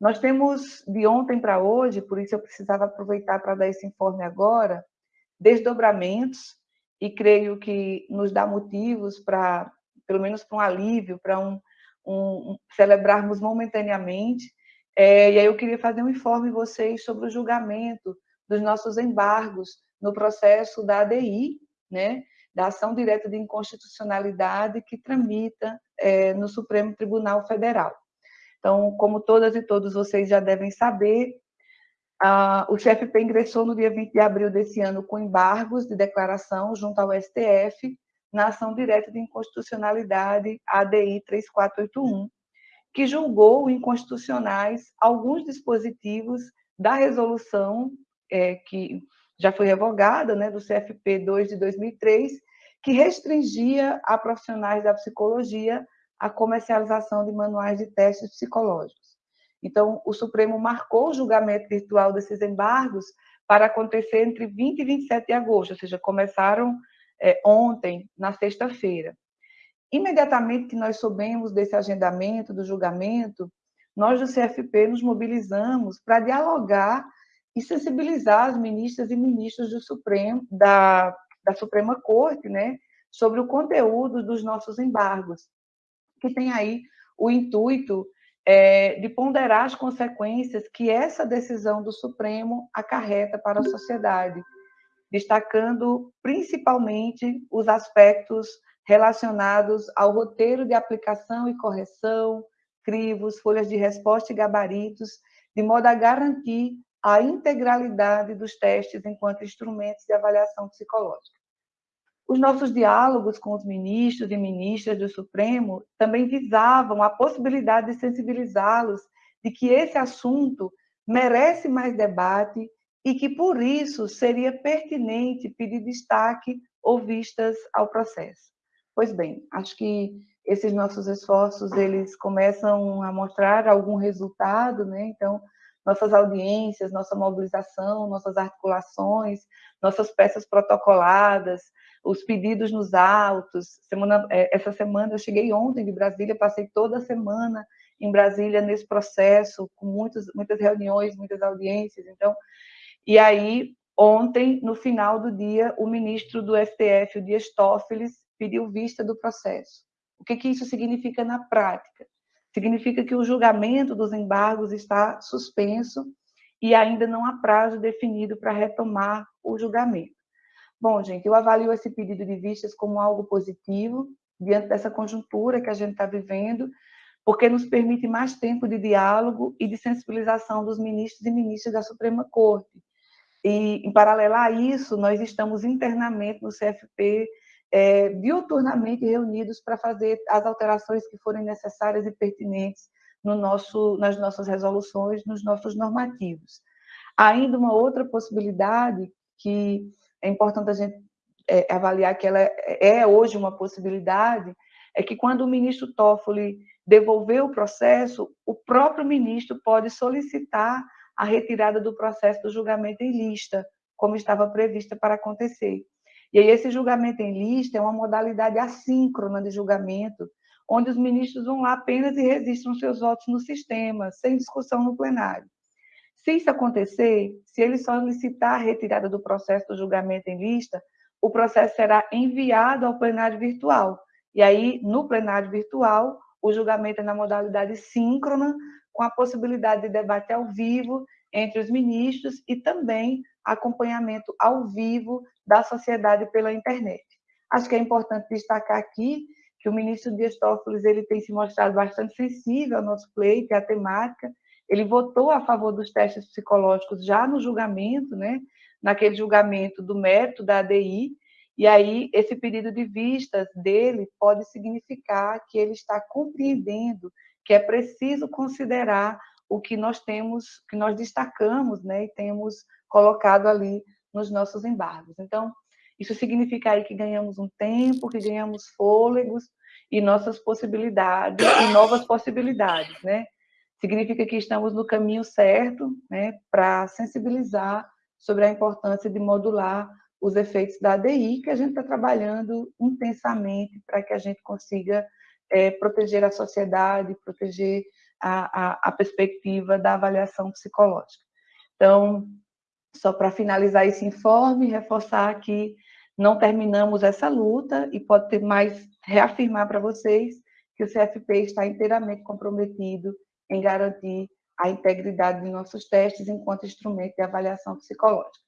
Nós temos, de ontem para hoje, por isso eu precisava aproveitar para dar esse informe agora, desdobramentos, e creio que nos dá motivos para, pelo menos para um alívio, para um, um, celebrarmos momentaneamente. É, e aí eu queria fazer um informe vocês sobre o julgamento dos nossos embargos no processo da ADI, né, da ação direta de inconstitucionalidade que tramita é, no Supremo Tribunal Federal. Então, como todas e todos vocês já devem saber, a, o CFP ingressou no dia 20 de abril desse ano com embargos de declaração junto ao STF na ação direta de inconstitucionalidade ADI 3481, que julgou inconstitucionais alguns dispositivos da resolução é, que já foi revogada, né, do CFP 2 de 2003, que restringia a profissionais da psicologia a comercialização de manuais de testes psicológicos. Então, o Supremo marcou o julgamento virtual desses embargos para acontecer entre 20 e 27 de agosto, ou seja, começaram é, ontem, na sexta-feira. Imediatamente que nós soubemos desse agendamento, do julgamento, nós do CFP nos mobilizamos para dialogar e sensibilizar as ministras e ministros do Supremo, da, da Suprema Corte, né, sobre o conteúdo dos nossos embargos, que tem aí o intuito é, de ponderar as consequências que essa decisão do Supremo acarreta para a sociedade, destacando principalmente os aspectos relacionados ao roteiro de aplicação e correção, crivos, folhas de resposta e gabaritos, de modo a garantir a integralidade dos testes enquanto instrumentos de avaliação psicológica. Os nossos diálogos com os ministros e ministras do Supremo também visavam a possibilidade de sensibilizá-los de que esse assunto merece mais debate e que, por isso, seria pertinente pedir destaque ou vistas ao processo. Pois bem, acho que esses nossos esforços eles começam a mostrar algum resultado, né? Então, nossas audiências, nossa mobilização, nossas articulações, nossas peças protocoladas, os pedidos nos autos. Semana, é, essa semana eu cheguei ontem de Brasília, passei toda a semana em Brasília nesse processo, com muitos, muitas reuniões, muitas audiências. Então, e aí ontem, no final do dia, o ministro do STF, o Dias Toffoli, pediu vista do processo. O que, que isso significa na prática? significa que o julgamento dos embargos está suspenso e ainda não há prazo definido para retomar o julgamento. Bom, gente, eu avalio esse pedido de vistas como algo positivo, diante dessa conjuntura que a gente está vivendo, porque nos permite mais tempo de diálogo e de sensibilização dos ministros e ministras da Suprema Corte. E, em paralelo a isso, nós estamos internamente no CFP é, reunidos para fazer as alterações que forem necessárias e pertinentes no nosso, nas nossas resoluções, nos nossos normativos. Ainda uma outra possibilidade que é importante a gente é, avaliar que ela é, é hoje uma possibilidade, é que quando o ministro Toffoli devolver o processo, o próprio ministro pode solicitar a retirada do processo do julgamento em lista, como estava prevista para acontecer. E aí esse julgamento em lista é uma modalidade assíncrona de julgamento, onde os ministros vão lá apenas e registram seus votos no sistema, sem discussão no plenário. Se isso acontecer, se ele solicitar a retirada do processo do julgamento em lista, o processo será enviado ao plenário virtual. E aí, no plenário virtual, o julgamento é na modalidade síncrona, com a possibilidade de debate ao vivo entre os ministros e também acompanhamento ao vivo da sociedade pela internet. Acho que é importante destacar aqui que o ministro Dias Toffoli ele tem se mostrado bastante sensível ao nosso pleito e à temática. Ele votou a favor dos testes psicológicos já no julgamento, né? naquele julgamento do mérito da ADI, e aí esse pedido de vistas dele pode significar que ele está compreendendo que é preciso considerar o que nós temos, que nós destacamos, né, e temos colocado ali nos nossos embargos. Então, isso significa aí que ganhamos um tempo, que ganhamos fôlegos e nossas possibilidades, e novas possibilidades, né? Significa que estamos no caminho certo, né, para sensibilizar sobre a importância de modular os efeitos da ADI, que a gente está trabalhando intensamente para que a gente consiga é, proteger a sociedade, proteger a, a, a perspectiva da avaliação psicológica. Então, só para finalizar esse informe, reforçar que não terminamos essa luta e pode ter mais reafirmar para vocês que o CFP está inteiramente comprometido em garantir a integridade de nossos testes enquanto instrumento de avaliação psicológica.